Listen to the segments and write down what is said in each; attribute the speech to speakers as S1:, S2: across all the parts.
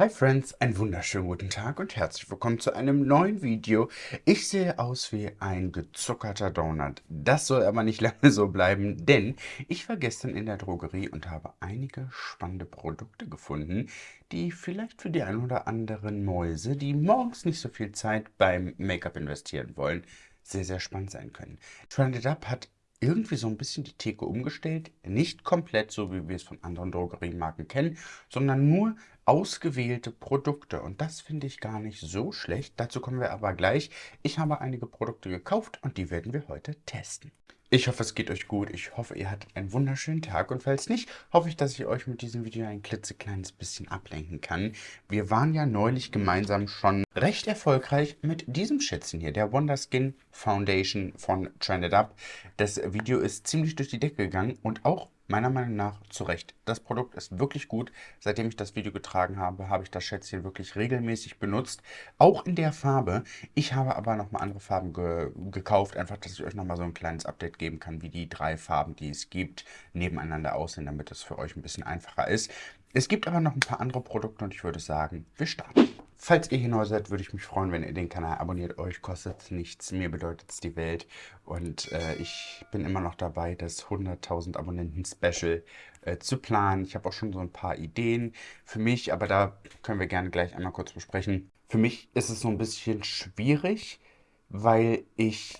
S1: Hi Friends, einen wunderschönen guten Tag und herzlich willkommen zu einem neuen Video. Ich sehe aus wie ein gezuckerter Donut. Das soll aber nicht lange so bleiben, denn ich war gestern in der Drogerie und habe einige spannende Produkte gefunden, die vielleicht für die ein oder anderen Mäuse, die morgens nicht so viel Zeit beim Make-up investieren wollen, sehr, sehr spannend sein können. Trended Up hat irgendwie so ein bisschen die Theke umgestellt. Nicht komplett so, wie wir es von anderen Drogeriemarken kennen, sondern nur ausgewählte Produkte. Und das finde ich gar nicht so schlecht. Dazu kommen wir aber gleich. Ich habe einige Produkte gekauft und die werden wir heute testen. Ich hoffe, es geht euch gut. Ich hoffe, ihr hattet einen wunderschönen Tag. Und falls nicht, hoffe ich, dass ich euch mit diesem Video ein klitzekleines bisschen ablenken kann. Wir waren ja neulich gemeinsam schon recht erfolgreich mit diesem Schätzchen hier, der Wonderskin Foundation von Trended Up. Das Video ist ziemlich durch die Decke gegangen und auch meiner Meinung nach zu Recht. Das Produkt ist wirklich gut. Seitdem ich das Video getragen habe, habe ich das Schätzchen wirklich regelmäßig benutzt. Auch in der Farbe. Ich habe aber nochmal andere Farben ge gekauft, einfach, dass ich euch nochmal so ein kleines Update geben kann, wie die drei Farben, die es gibt, nebeneinander aussehen, damit es für euch ein bisschen einfacher ist. Es gibt aber noch ein paar andere Produkte und ich würde sagen, wir starten. Falls ihr hier neu seid, würde ich mich freuen, wenn ihr den Kanal abonniert. Euch kostet nichts, mir bedeutet es die Welt. Und äh, ich bin immer noch dabei, das 100.000 Abonnenten-Special äh, zu planen. Ich habe auch schon so ein paar Ideen für mich, aber da können wir gerne gleich einmal kurz besprechen. Für mich ist es so ein bisschen schwierig, weil ich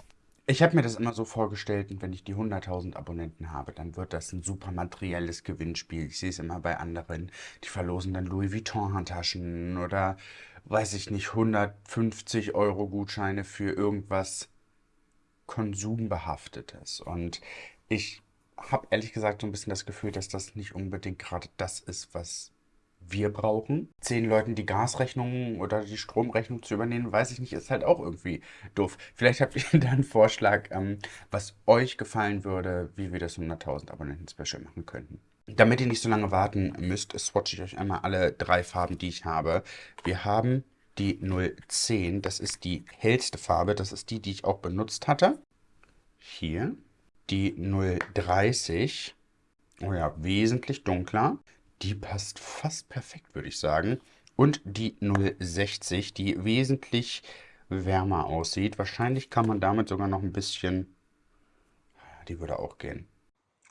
S1: ich habe mir das immer so vorgestellt, wenn ich die 100.000 Abonnenten habe, dann wird das ein super materielles Gewinnspiel. Ich sehe es immer bei anderen, die verlosen dann Louis Vuitton-Handtaschen oder, weiß ich nicht, 150 Euro Gutscheine für irgendwas Konsumbehaftetes. Und ich habe ehrlich gesagt so ein bisschen das Gefühl, dass das nicht unbedingt gerade das ist, was wir brauchen. Zehn Leuten die Gasrechnung oder die Stromrechnung zu übernehmen, weiß ich nicht, ist halt auch irgendwie doof. Vielleicht habt ihr da einen Vorschlag, ähm, was euch gefallen würde, wie wir das 100.000 Abonnenten-Special machen könnten. Damit ihr nicht so lange warten müsst, swatche ich euch einmal alle drei Farben, die ich habe. Wir haben die 010, das ist die hellste Farbe, das ist die, die ich auch benutzt hatte. Hier. Die 030, oh ja, wesentlich dunkler. Die passt fast perfekt, würde ich sagen. Und die 060, die wesentlich wärmer aussieht. Wahrscheinlich kann man damit sogar noch ein bisschen... Die würde auch gehen.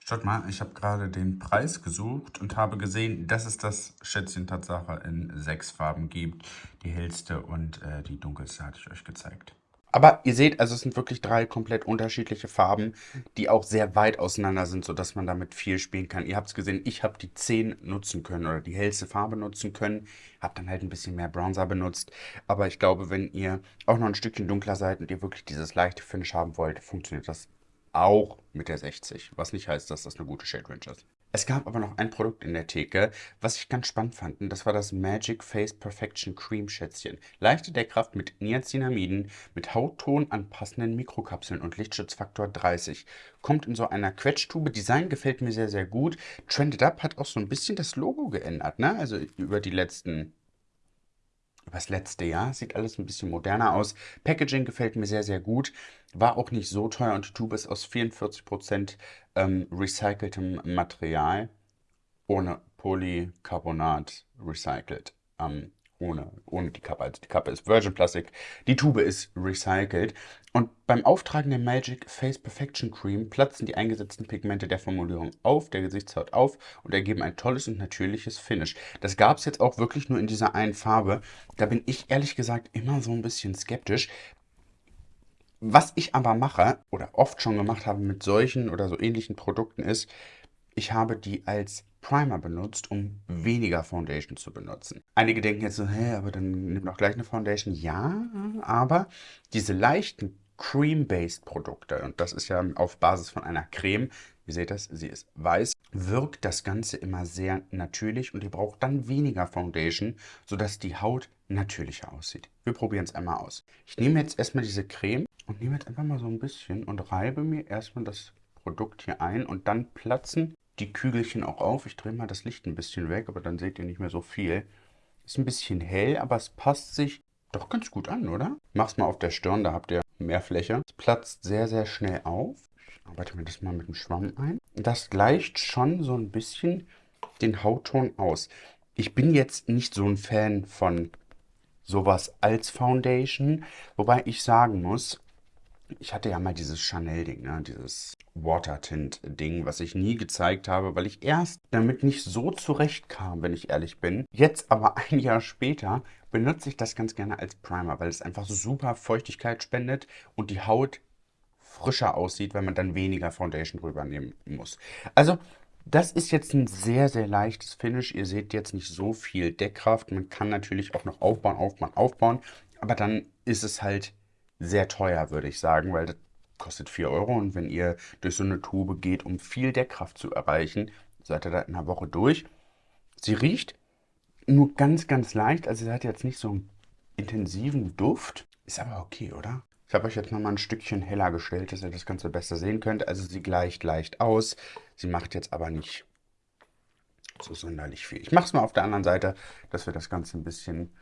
S1: Schaut mal, ich habe gerade den Preis gesucht und habe gesehen, dass es das Schätzchen Tatsache in sechs Farben gibt. Die hellste und äh, die dunkelste hatte ich euch gezeigt. Aber ihr seht, also es sind wirklich drei komplett unterschiedliche Farben, die auch sehr weit auseinander sind, sodass man damit viel spielen kann. Ihr habt es gesehen, ich habe die 10 nutzen können oder die hellste Farbe nutzen können. Habe dann halt ein bisschen mehr Bronzer benutzt. Aber ich glaube, wenn ihr auch noch ein Stückchen dunkler seid und ihr wirklich dieses leichte Finish haben wollt, funktioniert das auch mit der 60. Was nicht heißt, dass das eine gute Shade Range ist. Es gab aber noch ein Produkt in der Theke, was ich ganz spannend fand. Und das war das Magic Face Perfection Cream Schätzchen. Leichte Deckkraft mit Niacinamiden, mit Hautton anpassenden Mikrokapseln und Lichtschutzfaktor 30. Kommt in so einer Quetschtube. Design gefällt mir sehr, sehr gut. Trended Up hat auch so ein bisschen das Logo geändert. Ne? Also über die letzten das letzte Jahr. Sieht alles ein bisschen moderner aus. Packaging gefällt mir sehr, sehr gut. War auch nicht so teuer und die Tube ist aus 44% ähm, recyceltem Material ohne Polycarbonat recycelt. Ähm, ohne, ohne die Kappe. Also die Kappe ist Virgin Plastic, die Tube ist recycelt. Und beim Auftragen der Magic Face Perfection Cream platzen die eingesetzten Pigmente der Formulierung auf, der Gesichtshaut auf und ergeben ein tolles und natürliches Finish. Das gab es jetzt auch wirklich nur in dieser einen Farbe. Da bin ich ehrlich gesagt immer so ein bisschen skeptisch. Was ich aber mache oder oft schon gemacht habe mit solchen oder so ähnlichen Produkten ist, ich habe die als Primer benutzt, um weniger Foundation zu benutzen. Einige denken jetzt so, hä, aber dann nimm doch gleich eine Foundation. Ja, aber diese leichten Cream-Based Produkte, und das ist ja auf Basis von einer Creme, ihr seht das, sie ist weiß, wirkt das Ganze immer sehr natürlich und ihr braucht dann weniger Foundation, sodass die Haut natürlicher aussieht. Wir probieren es einmal aus. Ich nehme jetzt erstmal diese Creme und nehme jetzt einfach mal so ein bisschen und reibe mir erstmal das Produkt hier ein und dann platzen die Kügelchen auch auf. Ich drehe mal das Licht ein bisschen weg, aber dann seht ihr nicht mehr so viel. Ist ein bisschen hell, aber es passt sich doch ganz gut an, oder? Mach's mal auf der Stirn, da habt ihr mehr Fläche. Es platzt sehr, sehr schnell auf. Ich arbeite mir das mal mit dem Schwamm ein. Das gleicht schon so ein bisschen den Hautton aus. Ich bin jetzt nicht so ein Fan von sowas als Foundation, wobei ich sagen muss, ich hatte ja mal dieses Chanel-Ding, ne? dieses Water-Tint-Ding, was ich nie gezeigt habe, weil ich erst damit nicht so zurechtkam, wenn ich ehrlich bin. Jetzt aber ein Jahr später benutze ich das ganz gerne als Primer, weil es einfach super Feuchtigkeit spendet und die Haut frischer aussieht, wenn man dann weniger Foundation drüber nehmen muss. Also das ist jetzt ein sehr, sehr leichtes Finish. Ihr seht jetzt nicht so viel Deckkraft. Man kann natürlich auch noch aufbauen, aufbauen, aufbauen. Aber dann ist es halt sehr teuer, würde ich sagen, weil das kostet 4 Euro. Und wenn ihr durch so eine Tube geht, um viel Deckkraft zu erreichen, seid ihr da in einer Woche durch. Sie riecht nur ganz, ganz leicht. Also sie hat jetzt nicht so einen intensiven Duft. Ist aber okay, oder? Ich habe euch jetzt nochmal ein Stückchen heller gestellt, dass ihr das Ganze besser sehen könnt. Also sie gleicht leicht aus. Sie macht jetzt aber nicht so sonderlich viel. Ich mache es mal auf der anderen Seite, dass wir das Ganze ein bisschen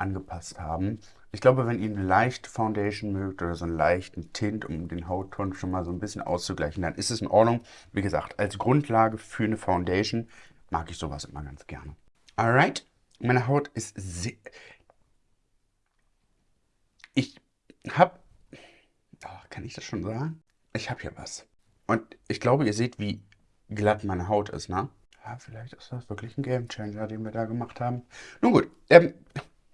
S1: angepasst haben. Ich glaube, wenn ihr eine leichte Foundation mögt oder so einen leichten Tint, um den Hautton schon mal so ein bisschen auszugleichen, dann ist es in Ordnung. Wie gesagt, als Grundlage für eine Foundation mag ich sowas immer ganz gerne. Alright, meine Haut ist sehr... Ich habe... Oh, kann ich das schon sagen? Ich habe hier was. Und ich glaube, ihr seht, wie glatt meine Haut ist, ne? Ja, vielleicht ist das wirklich ein Gamechanger, den wir da gemacht haben. Nun gut, ähm,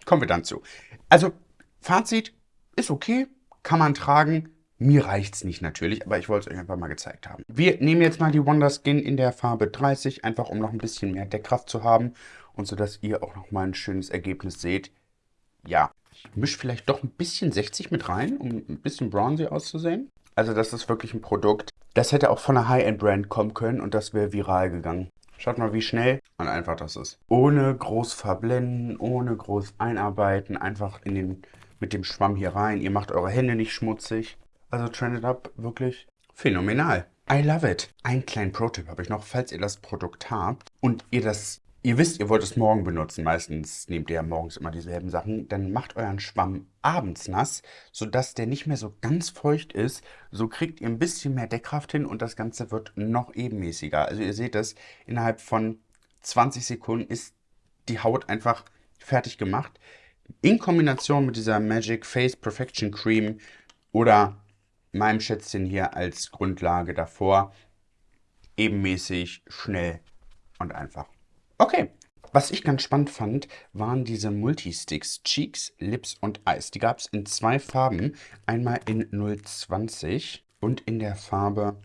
S1: kommen wir dann zu. Also, Fazit ist okay, kann man tragen. Mir reicht es nicht natürlich, aber ich wollte es euch einfach mal gezeigt haben. Wir nehmen jetzt mal die Wonder Skin in der Farbe 30, einfach um noch ein bisschen mehr Deckkraft zu haben und so dass ihr auch noch mal ein schönes Ergebnis seht. Ja, ich mische vielleicht doch ein bisschen 60 mit rein, um ein bisschen bronzy auszusehen. Also das ist wirklich ein Produkt, das hätte auch von einer High-End-Brand kommen können und das wäre viral gegangen. Schaut mal, wie schnell und einfach das ist. Ohne groß verblenden, ohne groß einarbeiten, einfach in den, mit dem Schwamm hier rein. Ihr macht eure Hände nicht schmutzig. Also Trended Up wirklich phänomenal. I love it. Einen kleinen Pro-Tipp habe ich noch, falls ihr das Produkt habt und ihr das Ihr wisst, ihr wollt es morgen benutzen. Meistens nehmt ihr ja morgens immer dieselben Sachen. Dann macht euren Schwamm abends nass, sodass der nicht mehr so ganz feucht ist. So kriegt ihr ein bisschen mehr Deckkraft hin und das Ganze wird noch ebenmäßiger. Also ihr seht das, innerhalb von 20 Sekunden ist die Haut einfach fertig gemacht. In Kombination mit dieser Magic Face Perfection Cream oder meinem Schätzchen hier als Grundlage davor. Ebenmäßig, schnell und einfach. Okay. Was ich ganz spannend fand, waren diese Multisticks, Cheeks, Lips und Eis. Die gab es in zwei Farben. Einmal in 020 und in der Farbe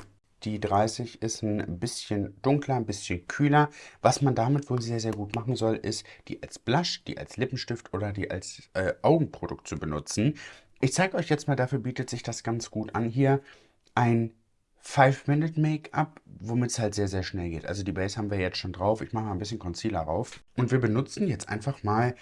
S1: die 30 ist ein bisschen dunkler, ein bisschen kühler. Was man damit wohl sehr, sehr gut machen soll, ist, die als Blush, die als Lippenstift oder die als äh, Augenprodukt zu benutzen. Ich zeige euch jetzt mal, dafür bietet sich das ganz gut an hier. Ein 5-Minute-Make-up, womit es halt sehr, sehr schnell geht. Also die Base haben wir jetzt schon drauf. Ich mache mal ein bisschen Concealer rauf. Und wir benutzen jetzt einfach mal,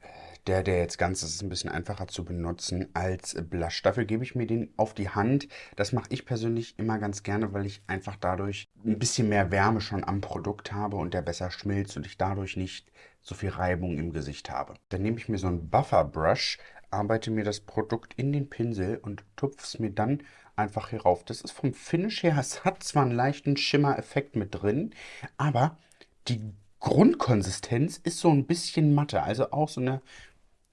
S1: äh, der, der jetzt ganz ist, ist ein bisschen einfacher zu benutzen als Blush. Dafür gebe ich mir den auf die Hand. Das mache ich persönlich immer ganz gerne, weil ich einfach dadurch ein bisschen mehr Wärme schon am Produkt habe und der besser schmilzt und ich dadurch nicht so viel Reibung im Gesicht habe. Dann nehme ich mir so einen Buffer Brush, arbeite mir das Produkt in den Pinsel und tupfe es mir dann einfach hier rauf. Das ist vom Finish her, es hat zwar einen leichten Schimmer-Effekt mit drin, aber die Grundkonsistenz ist so ein bisschen matter. Also auch so eine,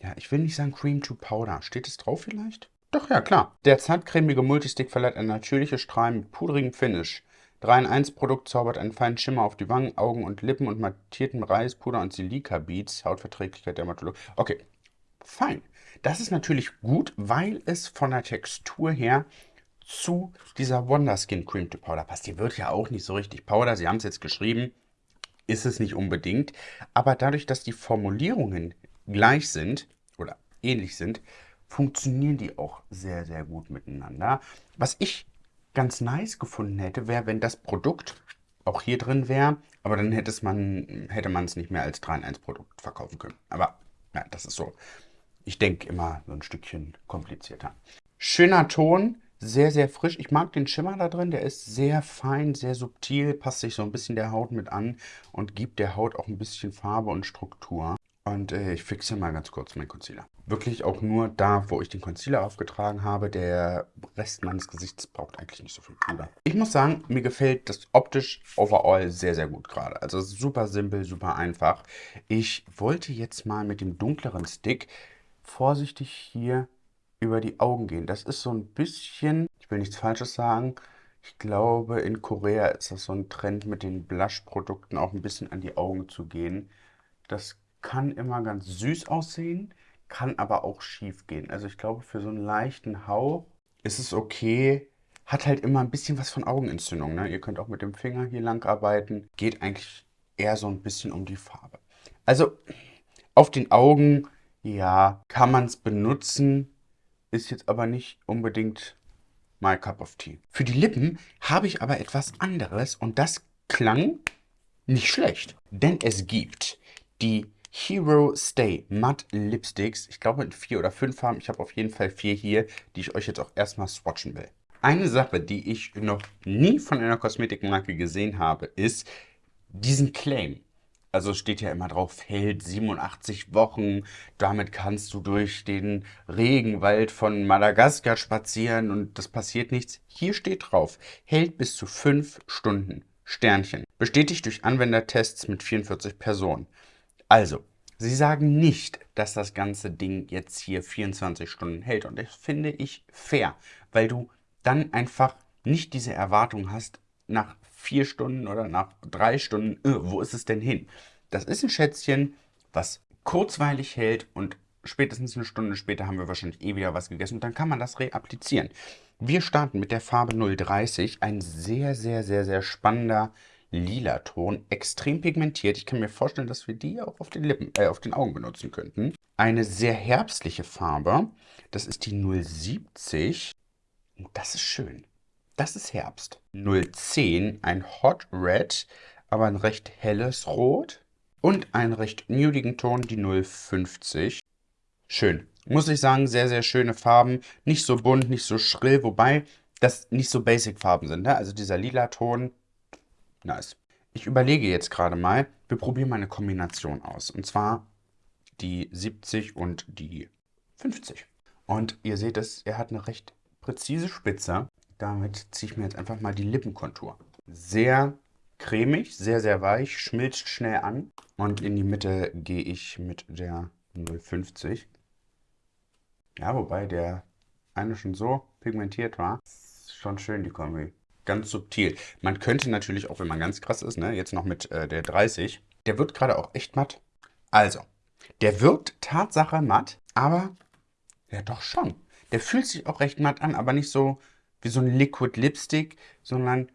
S1: ja, ich will nicht sagen Cream to Powder. Steht es drauf vielleicht? Doch, ja, klar. Der zartcremige Multistick verleiht ein natürliches Strahlen mit pudrigem Finish. 3 in 1 Produkt zaubert einen feinen Schimmer auf die Wangen, Augen und Lippen und mattierten Reispuder und Silika-Beads. Hautverträglichkeit Dermatologie. Okay, fein. Das ist natürlich gut, weil es von der Textur her zu dieser Wonder Skin Cream to Powder passt. Die wird ja auch nicht so richtig Powder. Sie haben es jetzt geschrieben, ist es nicht unbedingt. Aber dadurch, dass die Formulierungen gleich sind oder ähnlich sind, funktionieren die auch sehr, sehr gut miteinander. Was ich ganz nice gefunden hätte, wäre, wenn das Produkt auch hier drin wäre, aber dann hätte, man, hätte es nicht mehr als 3 in 1 Produkt verkaufen können. Aber ja, das ist so. Ich denke immer so ein Stückchen komplizierter. Schöner Ton, sehr, sehr frisch. Ich mag den Schimmer da drin, der ist sehr fein, sehr subtil, passt sich so ein bisschen der Haut mit an und gibt der Haut auch ein bisschen Farbe und Struktur. Und äh, ich fixe mal ganz kurz meinen Concealer. Wirklich auch nur da, wo ich den Concealer aufgetragen habe. Der Rest meines Gesichts braucht eigentlich nicht so viel Puder. Ich muss sagen, mir gefällt das optisch overall sehr, sehr gut gerade. Also super simpel, super einfach. Ich wollte jetzt mal mit dem dunkleren Stick vorsichtig hier über die Augen gehen. Das ist so ein bisschen, ich will nichts Falsches sagen, ich glaube, in Korea ist das so ein Trend mit den Blush-Produkten auch ein bisschen an die Augen zu gehen. Das kann immer ganz süß aussehen, kann aber auch schief gehen. Also ich glaube, für so einen leichten Hauch ist es okay. Hat halt immer ein bisschen was von Augenentzündung. Ne? Ihr könnt auch mit dem Finger hier lang arbeiten. Geht eigentlich eher so ein bisschen um die Farbe. Also auf den Augen, ja, kann man es benutzen. Ist jetzt aber nicht unbedingt my cup of tea. Für die Lippen habe ich aber etwas anderes und das klang nicht schlecht. Denn es gibt die Hero Stay Matte Lipsticks. Ich glaube in vier oder fünf Farben. Ich habe auf jeden Fall vier hier, die ich euch jetzt auch erstmal swatchen will. Eine Sache, die ich noch nie von einer Kosmetikmarke gesehen habe, ist diesen Claim. Also steht ja immer drauf, hält 87 Wochen. Damit kannst du durch den Regenwald von Madagaskar spazieren und das passiert nichts. Hier steht drauf, hält bis zu 5 Stunden. Sternchen. Bestätigt durch Anwendertests mit 44 Personen. Also, sie sagen nicht, dass das ganze Ding jetzt hier 24 Stunden hält. Und das finde ich fair, weil du dann einfach nicht diese Erwartung hast, nach vier Stunden oder nach drei Stunden, öh, wo ist es denn hin? Das ist ein Schätzchen, was kurzweilig hält und spätestens eine Stunde später haben wir wahrscheinlich eh wieder was gegessen und dann kann man das reapplizieren. Wir starten mit der Farbe 030, ein sehr, sehr, sehr, sehr spannender lila Ton, extrem pigmentiert. Ich kann mir vorstellen, dass wir die auch auf den Lippen, äh, auf den Augen benutzen könnten. Eine sehr herbstliche Farbe, das ist die 070 und das ist schön. Das ist Herbst. 010, ein Hot Red, aber ein recht helles Rot. Und einen recht nudigen Ton, die 050. Schön. Muss ich sagen, sehr, sehr schöne Farben. Nicht so bunt, nicht so schrill, wobei das nicht so Basic-Farben sind. Ne? Also dieser lila Ton, nice. Ich überlege jetzt gerade mal, wir probieren mal eine Kombination aus. Und zwar die 70 und die 50. Und ihr seht es, er hat eine recht präzise Spitze. Damit ziehe ich mir jetzt einfach mal die Lippenkontur. Sehr cremig, sehr, sehr weich, schmilzt schnell an. Und in die Mitte gehe ich mit der 050. Ja, wobei der eine schon so pigmentiert war. Schon schön, die Kombi. Ganz subtil. Man könnte natürlich, auch wenn man ganz krass ist, ne, jetzt noch mit äh, der 30. Der wird gerade auch echt matt. Also, der wirkt Tatsache matt, aber ja doch schon. Der fühlt sich auch recht matt an, aber nicht so wie so ein Liquid Lipstick, sondern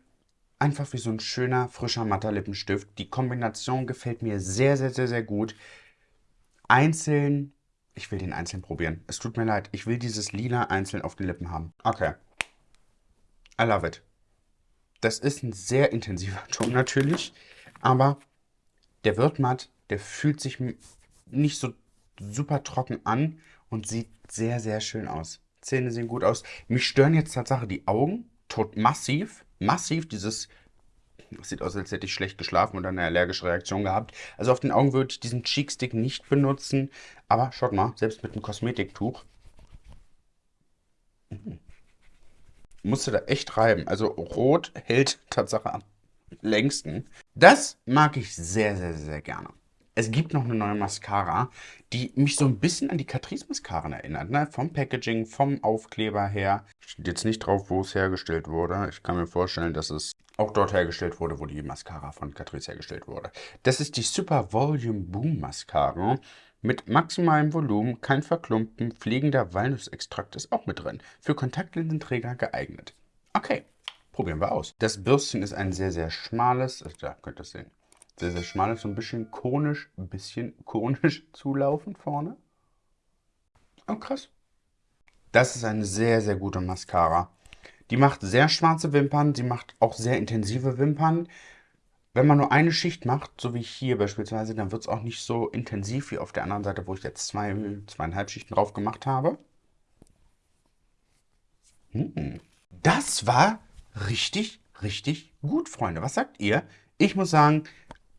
S1: einfach wie so ein schöner, frischer, matter Lippenstift. Die Kombination gefällt mir sehr, sehr, sehr, sehr gut. Einzeln, ich will den einzeln probieren. Es tut mir leid, ich will dieses Lila einzeln auf den Lippen haben. Okay. I love it. Das ist ein sehr intensiver Ton natürlich, aber der wird matt, der fühlt sich nicht so super trocken an und sieht sehr, sehr schön aus. Zähne sehen gut aus. Mich stören jetzt tatsächlich die Augen, tot massiv, massiv dieses Sieht aus, als hätte ich schlecht geschlafen oder eine allergische Reaktion gehabt. Also auf den Augen würde ich diesen Cheekstick nicht benutzen. Aber schaut mal, selbst mit einem Kosmetiktuch. Mhm. Musste da echt reiben. Also rot hält Tatsache am längsten. Das mag ich sehr, sehr, sehr gerne. Es gibt noch eine neue Mascara, die mich so ein bisschen an die Catrice Mascara erinnert. Ne? Vom Packaging, vom Aufkleber her. Steht jetzt nicht drauf, wo es hergestellt wurde. Ich kann mir vorstellen, dass es auch dort hergestellt wurde, wo die Mascara von Catrice hergestellt wurde. Das ist die Super Volume Boom Mascara. Mit maximalem Volumen, kein Verklumpen, pflegender Walnussextrakt ist auch mit drin. Für Kontaktlinsenträger geeignet. Okay, probieren wir aus. Das Bürstchen ist ein sehr, sehr schmales, da könnt ihr es sehen, sehr, sehr schmal ist, so ein bisschen konisch, ein bisschen konisch zulaufen vorne. Oh, krass. Das ist eine sehr, sehr gute Mascara. Die macht sehr schwarze Wimpern, sie macht auch sehr intensive Wimpern. Wenn man nur eine Schicht macht, so wie hier beispielsweise, dann wird es auch nicht so intensiv wie auf der anderen Seite, wo ich jetzt zwei, zweieinhalb Schichten drauf gemacht habe. Hm. Das war richtig, richtig gut, Freunde. Was sagt ihr? Ich muss sagen,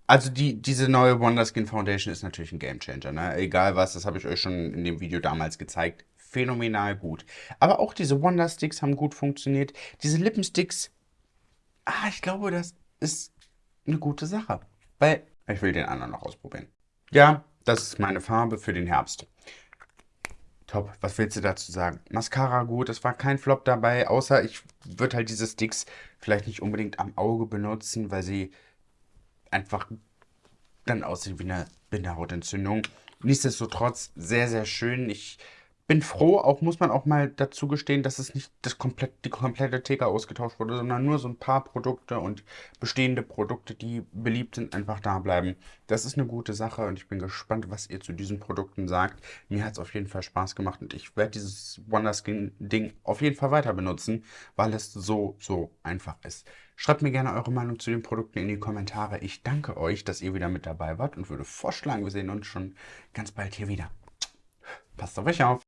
S1: Also die, diese neue Wonderskin Foundation ist natürlich ein Gamechanger, ne? Egal was, das habe ich euch schon in dem Video damals gezeigt. Phänomenal gut. Aber auch diese Wondersticks haben gut funktioniert. Diese Lippensticks, ah, ich glaube, das ist eine gute Sache. Weil ich will den anderen noch ausprobieren. Ja, das ist meine Farbe für den Herbst. Top. Was willst du dazu sagen? Mascara gut, es war kein Flop dabei, außer ich würde halt diese Sticks vielleicht nicht unbedingt am Auge benutzen, weil sie einfach dann aussehen wie eine Bindehautentzündung. Nichtsdestotrotz sehr, sehr schön. Ich bin froh, auch muss man auch mal dazu gestehen, dass es nicht das komplett, die komplette Theke ausgetauscht wurde, sondern nur so ein paar Produkte und bestehende Produkte, die beliebt sind, einfach da bleiben. Das ist eine gute Sache und ich bin gespannt, was ihr zu diesen Produkten sagt. Mir hat es auf jeden Fall Spaß gemacht und ich werde dieses Wonderskin-Ding auf jeden Fall weiter benutzen, weil es so, so einfach ist. Schreibt mir gerne eure Meinung zu den Produkten in die Kommentare. Ich danke euch, dass ihr wieder mit dabei wart und würde vorschlagen, wir sehen uns schon ganz bald hier wieder. Passt auf euch auf.